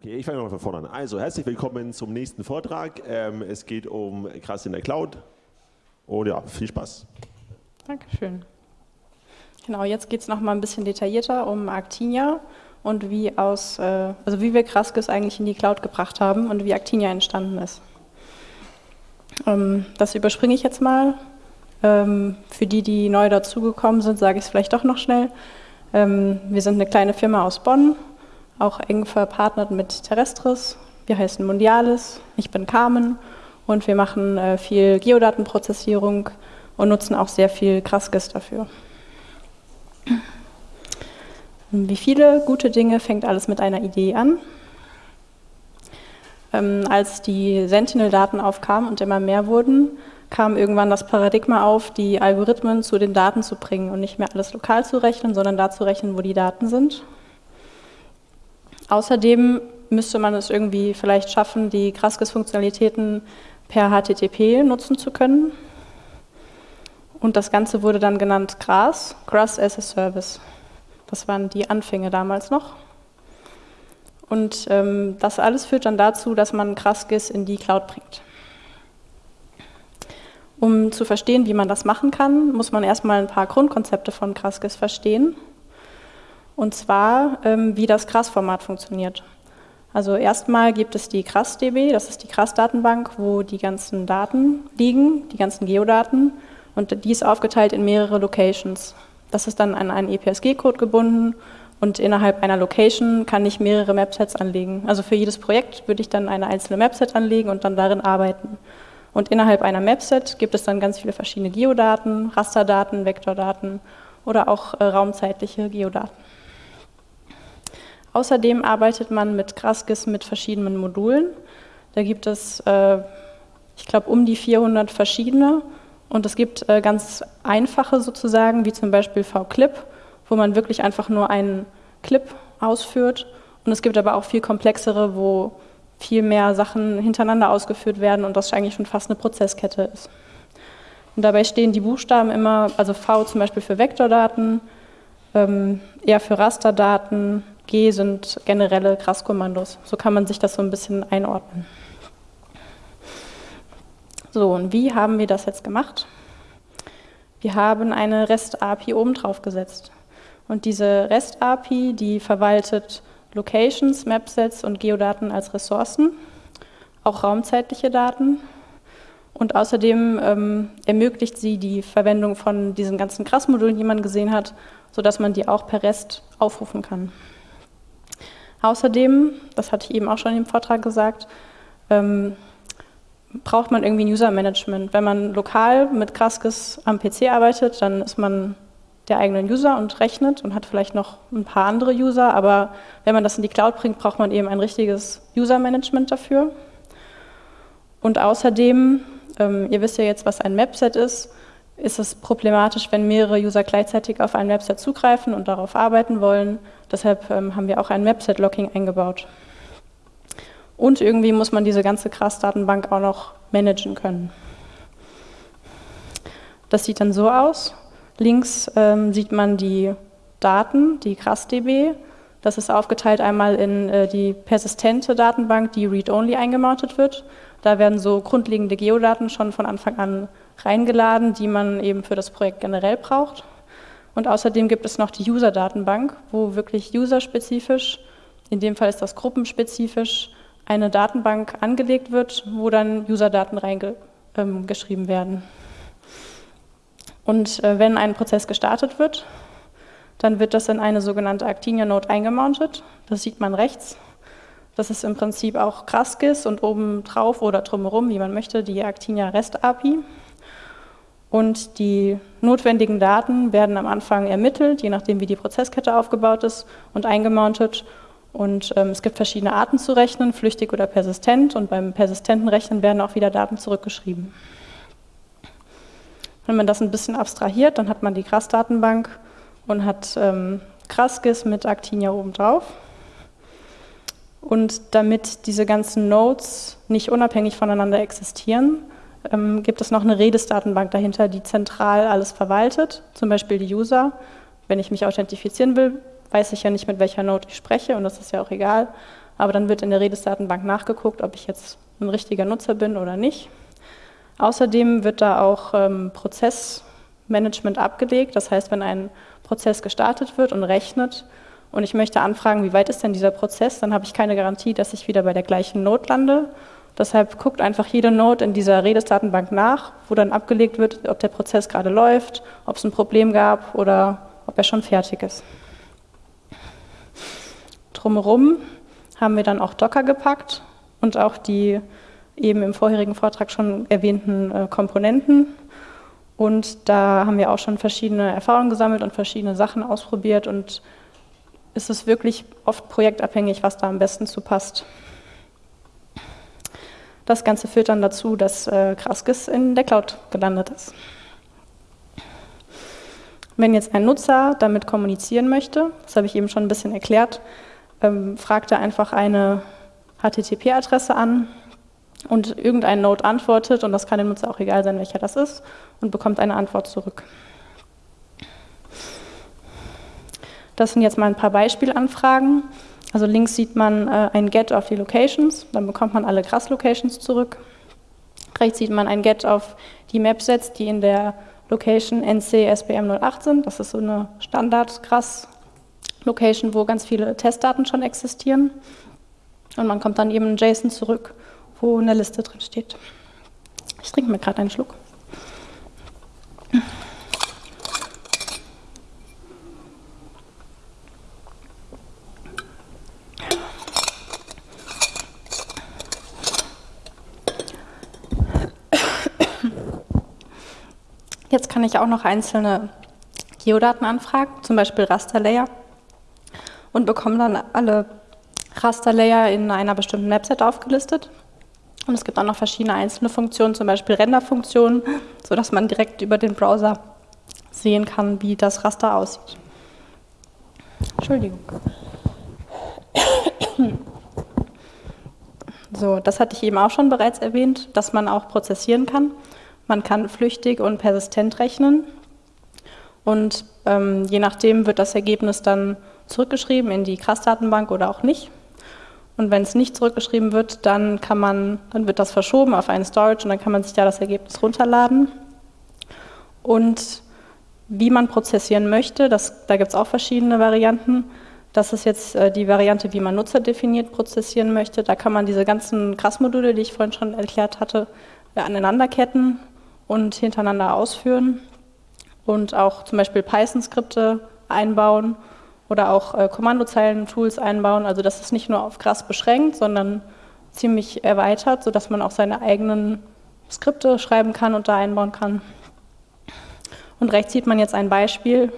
Okay, ich fange mal von vorne an. Also, herzlich willkommen zum nächsten Vortrag. Ähm, es geht um Krass in der Cloud. Und ja, viel Spaß. Dankeschön. Genau, jetzt geht es nochmal ein bisschen detaillierter um Actinia und wie aus, äh, also wie wir Kraskis eigentlich in die Cloud gebracht haben und wie Actinia entstanden ist. Ähm, das überspringe ich jetzt mal. Ähm, für die, die neu dazugekommen sind, sage ich es vielleicht doch noch schnell. Ähm, wir sind eine kleine Firma aus Bonn, auch eng verpartnert mit Terrestris. Wir heißen Mundialis, ich bin Carmen und wir machen äh, viel Geodatenprozessierung und nutzen auch sehr viel Kraskis dafür. Wie viele gute Dinge fängt alles mit einer Idee an. Ähm, als die Sentinel-Daten aufkamen und immer mehr wurden, kam irgendwann das Paradigma auf, die Algorithmen zu den Daten zu bringen und nicht mehr alles lokal zu rechnen, sondern da zu rechnen, wo die Daten sind. Außerdem müsste man es irgendwie vielleicht schaffen, die Kraskis-Funktionalitäten per HTTP nutzen zu können. Und das Ganze wurde dann genannt GRAS, GRAS as a Service. Das waren die Anfänge damals noch. Und ähm, das alles führt dann dazu, dass man Kraskis in die Cloud bringt. Um zu verstehen, wie man das machen kann, muss man erstmal ein paar Grundkonzepte von Kraskis verstehen. Und zwar, ähm, wie das KRAS-Format funktioniert. Also erstmal gibt es die KRAS-DB, das ist die KRAS-Datenbank, wo die ganzen Daten liegen, die ganzen Geodaten. Und die ist aufgeteilt in mehrere Locations. Das ist dann an einen EPSG-Code gebunden und innerhalb einer Location kann ich mehrere Mapsets anlegen. Also für jedes Projekt würde ich dann eine einzelne Mapset anlegen und dann darin arbeiten. Und innerhalb einer Mapset gibt es dann ganz viele verschiedene Geodaten, Rasterdaten, Vektordaten oder auch äh, raumzeitliche Geodaten. Außerdem arbeitet man mit Graskis mit verschiedenen Modulen. Da gibt es, äh, ich glaube, um die 400 verschiedene. Und es gibt äh, ganz einfache sozusagen, wie zum Beispiel VClip, wo man wirklich einfach nur einen Clip ausführt. Und es gibt aber auch viel komplexere, wo viel mehr Sachen hintereinander ausgeführt werden und das eigentlich schon fast eine Prozesskette ist. Und dabei stehen die Buchstaben immer, also V zum Beispiel für Vektordaten, ähm, R für Rasterdaten, G sind generelle Krasskommandos. So kann man sich das so ein bisschen einordnen. So, und wie haben wir das jetzt gemacht? Wir haben eine REST-API oben drauf gesetzt. Und diese REST-API, die verwaltet Locations, Mapsets und Geodaten als Ressourcen, auch raumzeitliche Daten. Und außerdem ähm, ermöglicht sie die Verwendung von diesen ganzen Krass-Modulen, die man gesehen hat, sodass man die auch per REST aufrufen kann. Außerdem, das hatte ich eben auch schon im Vortrag gesagt, ähm, braucht man irgendwie ein User-Management. Wenn man lokal mit Kraskis am PC arbeitet, dann ist man der eigenen User und rechnet und hat vielleicht noch ein paar andere User, aber wenn man das in die Cloud bringt, braucht man eben ein richtiges User-Management dafür. Und außerdem, ähm, ihr wisst ja jetzt, was ein Mapset ist, ist es problematisch, wenn mehrere User gleichzeitig auf ein Mapset zugreifen und darauf arbeiten wollen. Deshalb ähm, haben wir auch ein Mapset-Locking eingebaut. Und irgendwie muss man diese ganze CRAS-Datenbank auch noch managen können. Das sieht dann so aus. Links ähm, sieht man die Daten, die CRAS-DB. Das ist aufgeteilt einmal in äh, die persistente Datenbank, die read-only eingemountet wird. Da werden so grundlegende Geodaten schon von Anfang an reingeladen, die man eben für das Projekt generell braucht. Und außerdem gibt es noch die User-Datenbank, wo wirklich userspezifisch, in dem Fall ist das gruppenspezifisch, eine Datenbank angelegt wird, wo dann User-Daten reingeschrieben ähm, werden. Und äh, wenn ein Prozess gestartet wird, dann wird das in eine sogenannte Actinia-Node eingemountet. Das sieht man rechts. Das ist im Prinzip auch Kraskis und oben drauf oder drumherum, wie man möchte, die Actinia REST API. Und die notwendigen Daten werden am Anfang ermittelt, je nachdem wie die Prozesskette aufgebaut ist und eingemountet. Und ähm, es gibt verschiedene Arten zu rechnen, flüchtig oder persistent. Und beim persistenten Rechnen werden auch wieder Daten zurückgeschrieben. Wenn man das ein bisschen abstrahiert, dann hat man die CRAS-Datenbank und hat ähm, CRASGIS mit Actinia oben drauf. Und damit diese ganzen Nodes nicht unabhängig voneinander existieren, ähm, gibt es noch eine Redis-Datenbank dahinter, die zentral alles verwaltet, zum Beispiel die User. Wenn ich mich authentifizieren will, weiß ich ja nicht, mit welcher Node ich spreche und das ist ja auch egal. aber dann wird in der Redesdatenbank nachgeguckt, ob ich jetzt ein richtiger Nutzer bin oder nicht. Außerdem wird da auch ähm, Prozessmanagement abgelegt. Das heißt, wenn ein Prozess gestartet wird und rechnet und ich möchte anfragen, wie weit ist denn dieser Prozess, dann habe ich keine Garantie, dass ich wieder bei der gleichen Node lande. Deshalb guckt einfach jede Node in dieser Redesdatenbank nach, wo dann abgelegt wird, ob der Prozess gerade läuft, ob es ein Problem gab oder ob er schon fertig ist. Drumherum haben wir dann auch Docker gepackt und auch die eben im vorherigen Vortrag schon erwähnten äh, Komponenten. Und da haben wir auch schon verschiedene Erfahrungen gesammelt und verschiedene Sachen ausprobiert und es ist wirklich oft projektabhängig, was da am besten zu passt. Das Ganze führt dann dazu, dass äh, Kraskis in der Cloud gelandet ist. Wenn jetzt ein Nutzer damit kommunizieren möchte, das habe ich eben schon ein bisschen erklärt, ähm, fragt er einfach eine HTTP-Adresse an und irgendein Node antwortet, und das kann dem Nutzer auch egal sein, welcher das ist, und bekommt eine Antwort zurück. Das sind jetzt mal ein paar Beispielanfragen. Also links sieht man äh, ein Get auf die Locations, dann bekommt man alle Grass-Locations zurück. Rechts sieht man ein Get auf die Map-Sets, die in der Location NC SBM 08 sind. Das ist so eine Standard-Grass-Location, wo ganz viele Testdaten schon existieren. Und man kommt dann eben in JSON zurück, wo eine Liste drin steht. Ich trinke mir gerade einen Schluck. Jetzt kann ich auch noch einzelne Geodaten anfragen, zum Beispiel Rasterlayer und bekomme dann alle Rasterlayer in einer bestimmten Mapset aufgelistet. Und es gibt auch noch verschiedene einzelne Funktionen, zum Beispiel Renderfunktionen, sodass man direkt über den Browser sehen kann, wie das Raster aussieht. Entschuldigung. So, das hatte ich eben auch schon bereits erwähnt, dass man auch prozessieren kann. Man kann flüchtig und persistent rechnen. Und ähm, je nachdem wird das Ergebnis dann zurückgeschrieben in die CRAS-Datenbank oder auch nicht. Und wenn es nicht zurückgeschrieben wird, dann, kann man, dann wird das verschoben auf einen Storage und dann kann man sich da das Ergebnis runterladen. Und wie man prozessieren möchte, das, da gibt es auch verschiedene Varianten. Das ist jetzt äh, die Variante, wie man nutzerdefiniert prozessieren möchte. Da kann man diese ganzen CRAS-Module, die ich vorhin schon erklärt hatte, äh, aneinanderketten und hintereinander ausführen und auch zum Beispiel Python-Skripte einbauen oder auch äh, Kommandozeilen-Tools einbauen. Also das ist nicht nur auf Grass beschränkt, sondern ziemlich erweitert, sodass man auch seine eigenen Skripte schreiben kann und da einbauen kann. Und rechts sieht man jetzt ein Beispiel.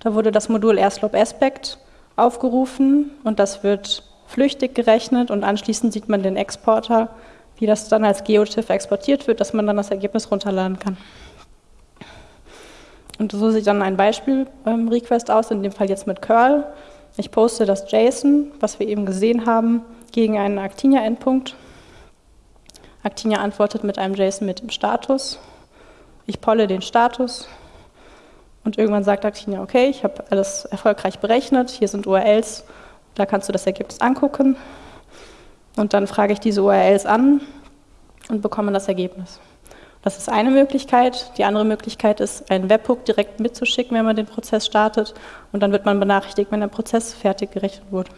Da wurde das Modul AirSlope Aspect aufgerufen und das wird flüchtig gerechnet und anschließend sieht man den Exporter, wie das dann als GeoTIFF exportiert wird, dass man dann das Ergebnis runterladen kann. Und so sieht dann ein Beispiel-Request aus, in dem Fall jetzt mit curl. Ich poste das JSON, was wir eben gesehen haben, gegen einen Actinia-Endpunkt. Actinia antwortet mit einem JSON mit dem Status. Ich polle den Status und irgendwann sagt Actinia, okay, ich habe alles erfolgreich berechnet, hier sind URLs, da kannst du das Ergebnis angucken. Und dann frage ich diese URLs an und bekomme das Ergebnis. Das ist eine Möglichkeit. Die andere Möglichkeit ist, einen Webhook direkt mitzuschicken, wenn man den Prozess startet. Und dann wird man benachrichtigt, wenn der Prozess fertig gerechnet wurde.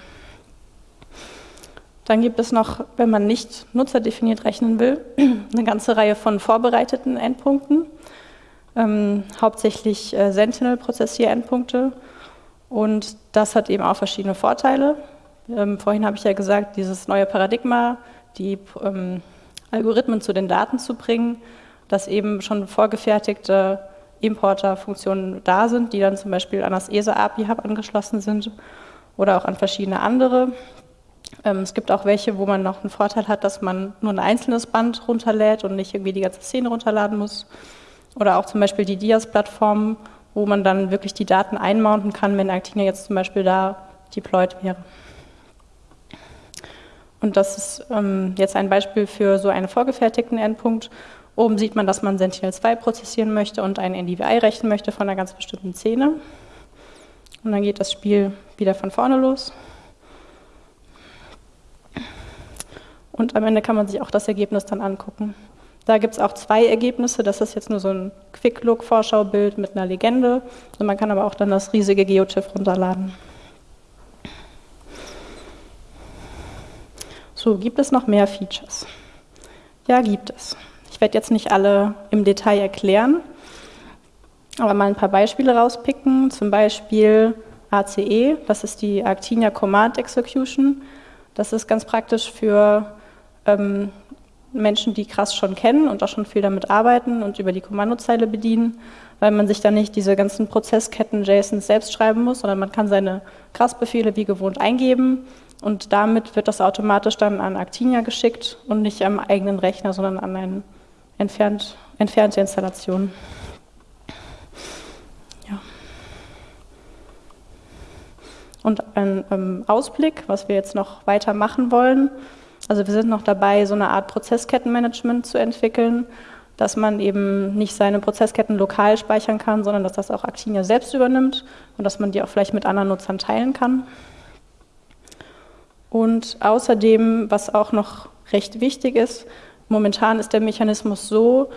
Dann gibt es noch, wenn man nicht nutzerdefiniert rechnen will, eine ganze Reihe von vorbereiteten Endpunkten, ähm, hauptsächlich äh, Sentinel-Prozessier-Endpunkte. Und das hat eben auch verschiedene Vorteile. Ähm, vorhin habe ich ja gesagt, dieses neue Paradigma, die ähm, Algorithmen zu den Daten zu bringen, dass eben schon vorgefertigte Importerfunktionen da sind, die dann zum Beispiel an das ESA-API-Hub angeschlossen sind oder auch an verschiedene andere. Ähm, es gibt auch welche, wo man noch einen Vorteil hat, dass man nur ein einzelnes Band runterlädt und nicht irgendwie die ganze Szene runterladen muss. Oder auch zum Beispiel die Dias-Plattform, wo man dann wirklich die Daten einmounten kann, wenn Actina jetzt zum Beispiel da deployed wäre. Und das ist ähm, jetzt ein Beispiel für so einen vorgefertigten Endpunkt. Oben sieht man, dass man Sentinel-2 prozessieren möchte und ein NDVI rechnen möchte von einer ganz bestimmten Szene. Und dann geht das Spiel wieder von vorne los. Und am Ende kann man sich auch das Ergebnis dann angucken. Da gibt es auch zwei Ergebnisse. Das ist jetzt nur so ein Quick-Look-Vorschaubild mit einer Legende. Und man kann aber auch dann das riesige GeoTIFF runterladen. So, gibt es noch mehr Features? Ja, gibt es. Ich werde jetzt nicht alle im Detail erklären, aber mal ein paar Beispiele rauspicken. Zum Beispiel ACE, das ist die Actinia Command Execution. Das ist ganz praktisch für ähm, Menschen, die krass schon kennen und auch schon viel damit arbeiten und über die Kommandozeile bedienen, weil man sich dann nicht diese ganzen Prozessketten JSONs selbst schreiben muss, sondern man kann seine krass-Befehle wie gewohnt eingeben und damit wird das automatisch dann an Actinia geschickt und nicht am eigenen Rechner, sondern an eine entfernt, entfernte Installation. Ja. Und ein ähm, Ausblick, was wir jetzt noch weiter machen wollen. Also wir sind noch dabei, so eine Art Prozesskettenmanagement zu entwickeln, dass man eben nicht seine Prozessketten lokal speichern kann, sondern dass das auch Actinia selbst übernimmt und dass man die auch vielleicht mit anderen Nutzern teilen kann. Und außerdem, was auch noch recht wichtig ist, momentan ist der Mechanismus so,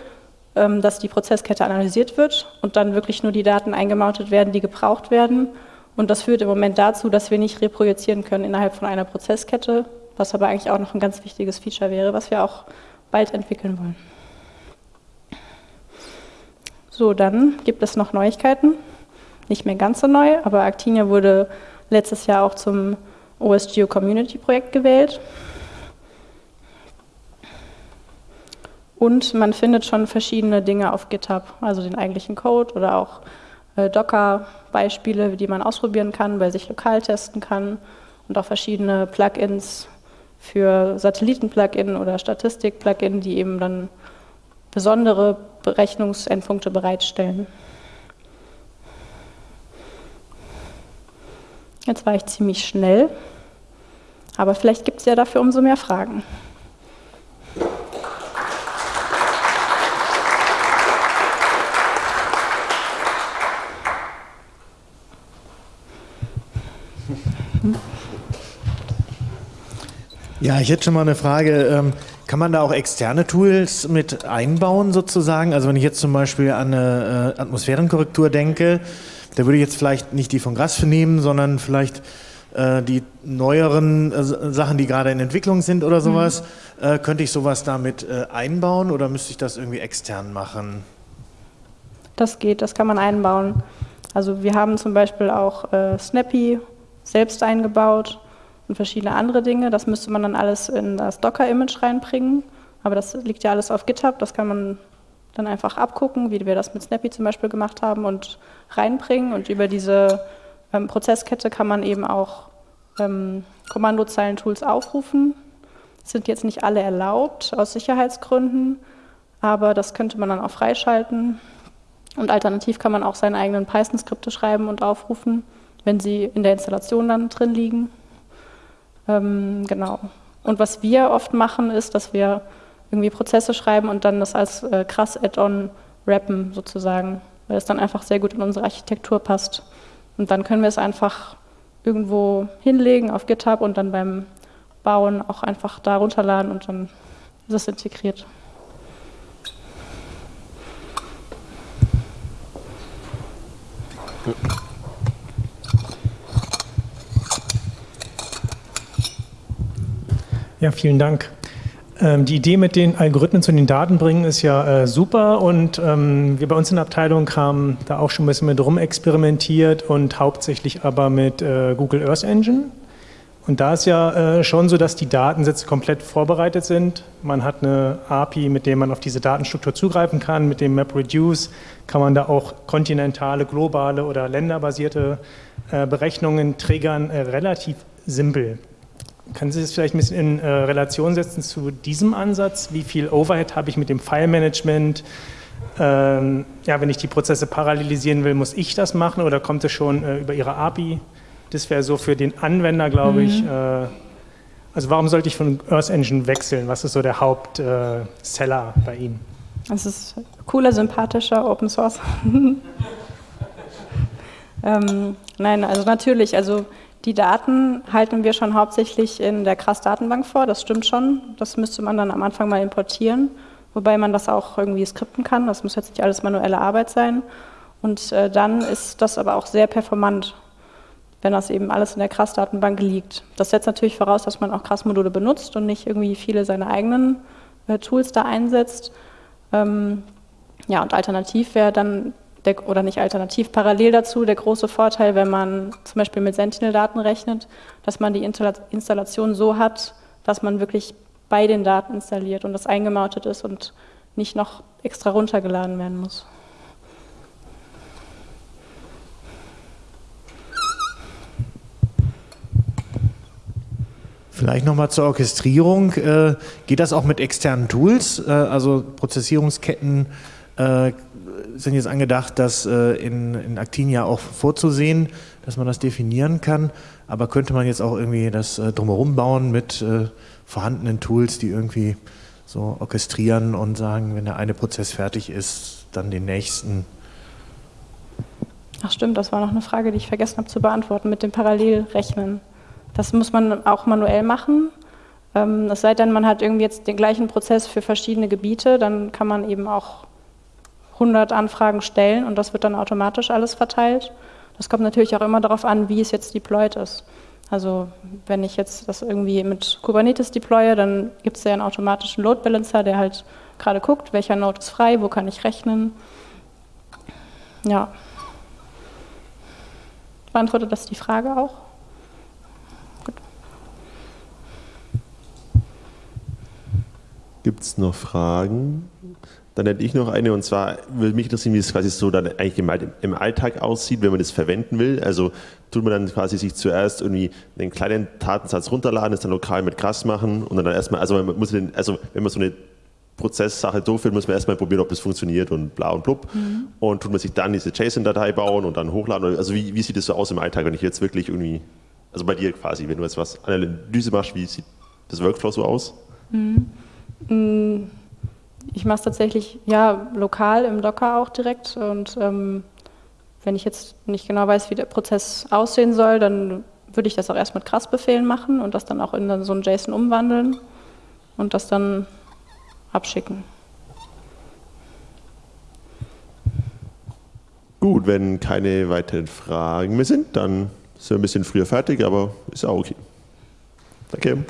ähm, dass die Prozesskette analysiert wird und dann wirklich nur die Daten eingemountet werden, die gebraucht werden. Und das führt im Moment dazu, dass wir nicht reprojizieren können innerhalb von einer Prozesskette, was aber eigentlich auch noch ein ganz wichtiges Feature wäre, was wir auch bald entwickeln wollen. So, dann gibt es noch Neuigkeiten. Nicht mehr ganz so neu, aber Actinia wurde letztes Jahr auch zum OSGeo Community Projekt gewählt. Und man findet schon verschiedene Dinge auf GitHub, also den eigentlichen Code oder auch äh, Docker-Beispiele, die man ausprobieren kann, bei sich lokal testen kann und auch verschiedene Plugins für Satelliten-Plugin oder Statistik-Plugin, die eben dann besondere Berechnungsendpunkte bereitstellen. Jetzt war ich ziemlich schnell. Aber vielleicht gibt es ja dafür umso mehr Fragen. Ja, ich hätte schon mal eine Frage. Kann man da auch externe Tools mit einbauen sozusagen? Also wenn ich jetzt zum Beispiel an eine äh, Atmosphärenkorrektur denke, da würde ich jetzt vielleicht nicht die von Grasf nehmen, sondern vielleicht äh, die neueren äh, Sachen, die gerade in Entwicklung sind oder sowas, mhm. äh, könnte ich sowas damit äh, einbauen oder müsste ich das irgendwie extern machen? Das geht, das kann man einbauen. Also wir haben zum Beispiel auch äh, Snappy selbst eingebaut und verschiedene andere Dinge. Das müsste man dann alles in das Docker-Image reinbringen. Aber das liegt ja alles auf GitHub, das kann man dann einfach abgucken, wie wir das mit Snappy zum Beispiel gemacht haben und reinbringen. Und über diese ähm, Prozesskette kann man eben auch ähm, Kommandozeilen-Tools aufrufen. Sind jetzt nicht alle erlaubt aus Sicherheitsgründen, aber das könnte man dann auch freischalten. Und alternativ kann man auch seine eigenen Python-Skripte schreiben und aufrufen, wenn sie in der Installation dann drin liegen. Ähm, genau. Und was wir oft machen, ist, dass wir irgendwie Prozesse schreiben und dann das als äh, krass Add-on rappen sozusagen, weil es dann einfach sehr gut in unsere Architektur passt. Und dann können wir es einfach irgendwo hinlegen auf GitHub und dann beim Bauen auch einfach da runterladen und dann ist es integriert. Ja, vielen Dank. Ähm, die Idee mit den Algorithmen zu den Daten bringen ist ja äh, super und ähm, wir bei uns in der Abteilung haben da auch schon ein bisschen mit rum experimentiert und hauptsächlich aber mit äh, Google Earth Engine. Und da ist ja äh, schon so, dass die Datensätze komplett vorbereitet sind. Man hat eine API, mit der man auf diese Datenstruktur zugreifen kann. Mit dem MapReduce kann man da auch kontinentale, globale oder länderbasierte äh, Berechnungen triggern, äh, relativ simpel. Können Sie das vielleicht ein bisschen in äh, Relation setzen zu diesem Ansatz? Wie viel Overhead habe ich mit dem File-Management? Ähm, ja, wenn ich die Prozesse parallelisieren will, muss ich das machen oder kommt es schon äh, über Ihre API? Das wäre so für den Anwender, glaube mhm. ich. Äh, also warum sollte ich von Earth Engine wechseln? Was ist so der Hauptseller äh, bei Ihnen? Es ist cooler, sympathischer Open Source. ähm, nein, also natürlich, also Die Daten halten wir schon hauptsächlich in der CRAS-Datenbank vor, das stimmt schon. Das müsste man dann am Anfang mal importieren, wobei man das auch irgendwie skripten kann. Das muss jetzt nicht alles manuelle Arbeit sein. Und äh, dann ist das aber auch sehr performant, wenn das eben alles in der CRAS-Datenbank liegt. Das setzt natürlich voraus, dass man auch CRAS-Module benutzt und nicht irgendwie viele seine eigenen äh, Tools da einsetzt. Ähm, ja, und alternativ wäre dann der, oder nicht alternativ, parallel dazu der große Vorteil, wenn man zum Beispiel mit Sentinel-Daten rechnet, dass man die Installation so hat, dass man wirklich bei den Daten installiert und das eingemautet ist und nicht noch extra runtergeladen werden muss. Vielleicht nochmal zur Orchestrierung. Äh, geht das auch mit externen Tools? Äh, also Prozessierungsketten äh, sind jetzt angedacht, das äh, in, in Actinia auch vorzusehen, dass man das definieren kann. Aber könnte man jetzt auch irgendwie das äh, drumherum bauen mit äh, vorhandenen Tools, die irgendwie so orchestrieren und sagen, wenn der eine Prozess fertig ist, dann den nächsten. Ach stimmt, das war noch eine Frage, die ich vergessen habe zu beantworten mit dem Parallelrechnen. Das muss man auch manuell machen. Ähm, es sei denn, man hat irgendwie jetzt den gleichen Prozess für verschiedene Gebiete, dann kann man eben auch 100 Anfragen stellen und das wird dann automatisch alles verteilt. Das kommt natürlich auch immer darauf an, wie es jetzt deployed ist. Also wenn ich jetzt das irgendwie mit Kubernetes deploye, dann gibt es ja einen automatischen Load Balancer, der halt gerade guckt, welcher Node ist frei, wo kann ich rechnen. Ja. Beantwortet das die Frage auch? Gibt es noch Fragen? Dann hätte ich noch eine und zwar würde mich interessieren, wie es quasi so dann eigentlich im Alltag aussieht, wenn man das verwenden will. Also tut man dann quasi sich zuerst irgendwie einen kleinen Datensatz runterladen, das dann lokal mit Krass machen und dann erstmal, also man muss den, also wenn man so eine Prozesssache durchführt, muss man erstmal probieren, ob das funktioniert und bla und blub. Mhm. Und tut man sich dann diese JSON-Datei bauen und dann hochladen. Also wie, wie sieht das so aus im Alltag, wenn ich jetzt wirklich irgendwie, also bei dir quasi, wenn du jetzt was Analyse machst, wie sieht das Workflow so aus? Mhm. mhm. Ich mache es tatsächlich ja lokal im Docker auch direkt und ähm, wenn ich jetzt nicht genau weiß, wie der Prozess aussehen soll, dann würde ich das auch erst mit Krass-Befehlen machen und das dann auch in so ein JSON umwandeln und das dann abschicken. Gut, wenn keine weiteren Fragen mehr sind, dann sind wir ein bisschen früher fertig, aber ist auch okay. Danke.